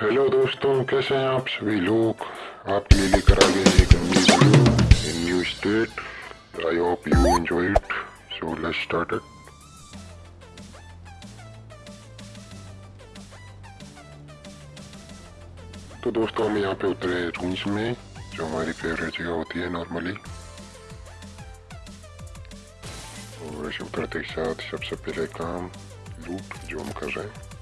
Hello दोस्तों, कैसे हैं आप सभी लोग? आपके लिए लेकर आ गए एक new video in new state I hope you enjoy it so let's start it तो दोस्तों, हम यहाँ पे उतरे रूम्स में, जो हमारी फेवरेट जगह होती है नॉर्मली और उतरते के साथ सबसे पहले काम लूट जो हम कर रहे हैं।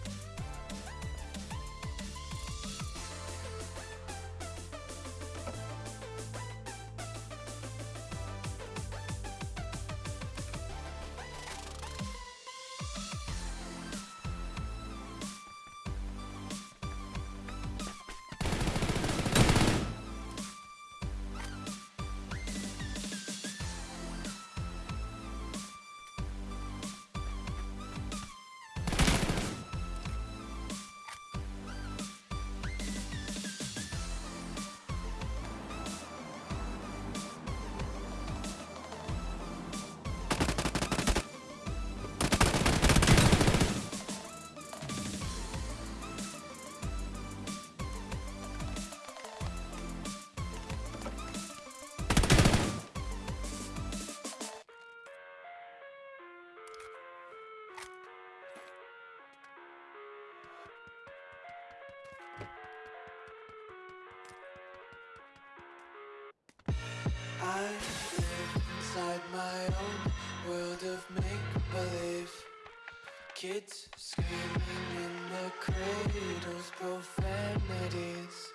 Kids screaming in the cradles, profanities.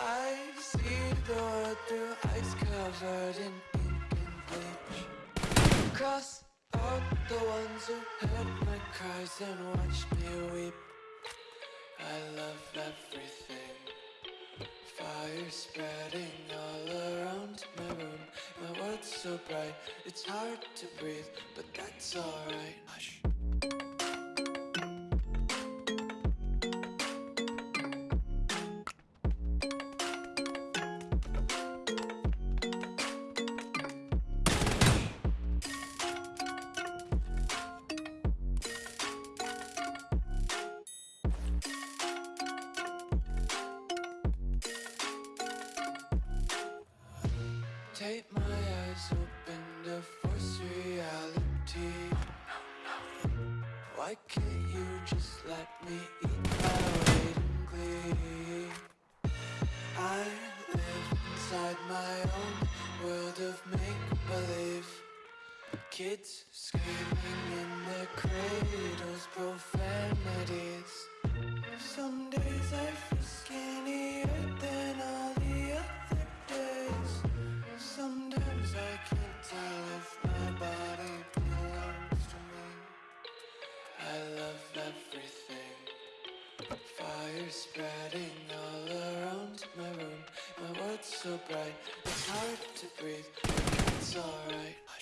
I see the world through ice covered in ink and bleach. Cross out the ones who heard my cries and watched me weep. I love everything. Fire spreading all around my room. My world's so bright, it's hard to breathe But that's alright. Hush Take my eyes open to force reality. Why can't you just let me eat my weight in glee? I live inside my own world of make-believe. Kids screaming in their cradles, profanities. Some days I I love everything. Fire spreading all around my room. My world's so bright, it's hard to breathe it's alright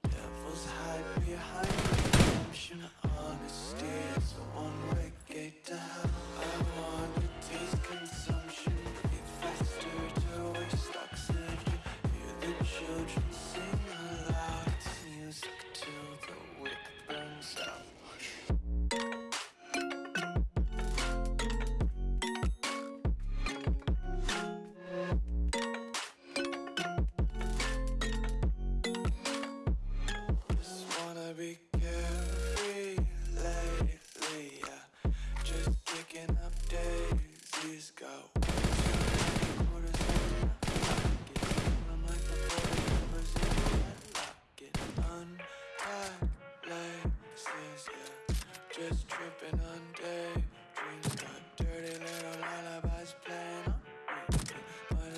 Devils hide behind redemption. Honesty is a one-way gate to hell. I wanna taste consumption, breathe faster to waste oxygen. Hear the children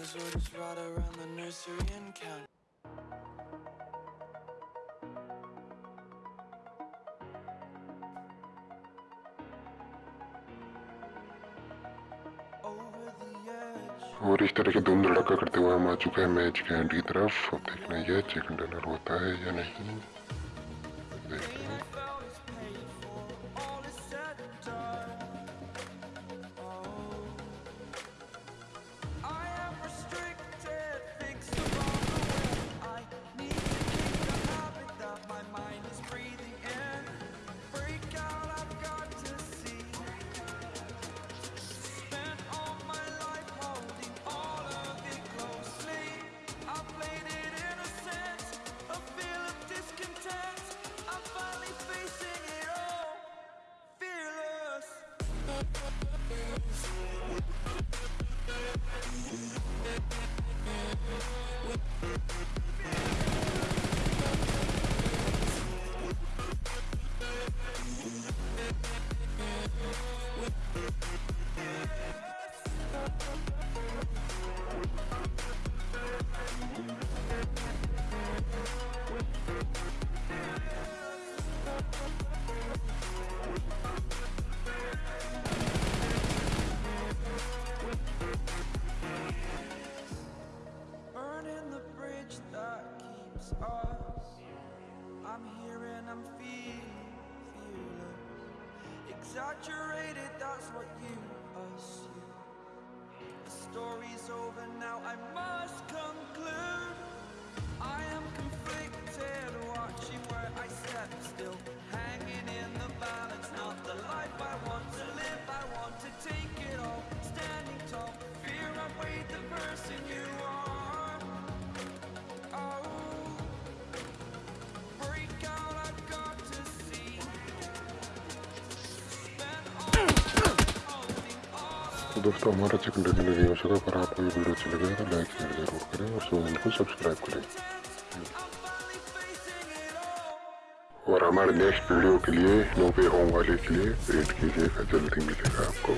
as we'll just ride around the nursery and count और इस तरह के धूम धड़का करते हुए हम आ चुके हैं मैच के एंड की तरफ़। अब देखना यह चिकन डिनर होता है या नहीं। Yeah. here and I'm feeling fearless. Exaggerated, that's what you assume. The story's over now, I must conclude. I am confused दोस्तों, हमारा चिकन रेडी रेडी हो चुका पर आपको ये वीडियो अच्छी लगे तो लाइक शेयर ज़रूर करें और चैनल को सब्सक्राइब करें। और हमारे नेक्स्ट वीडियो के लिए नोबे होम वाले के लिए वेट कीजिएगा, जल्दी मिलेगा आपको।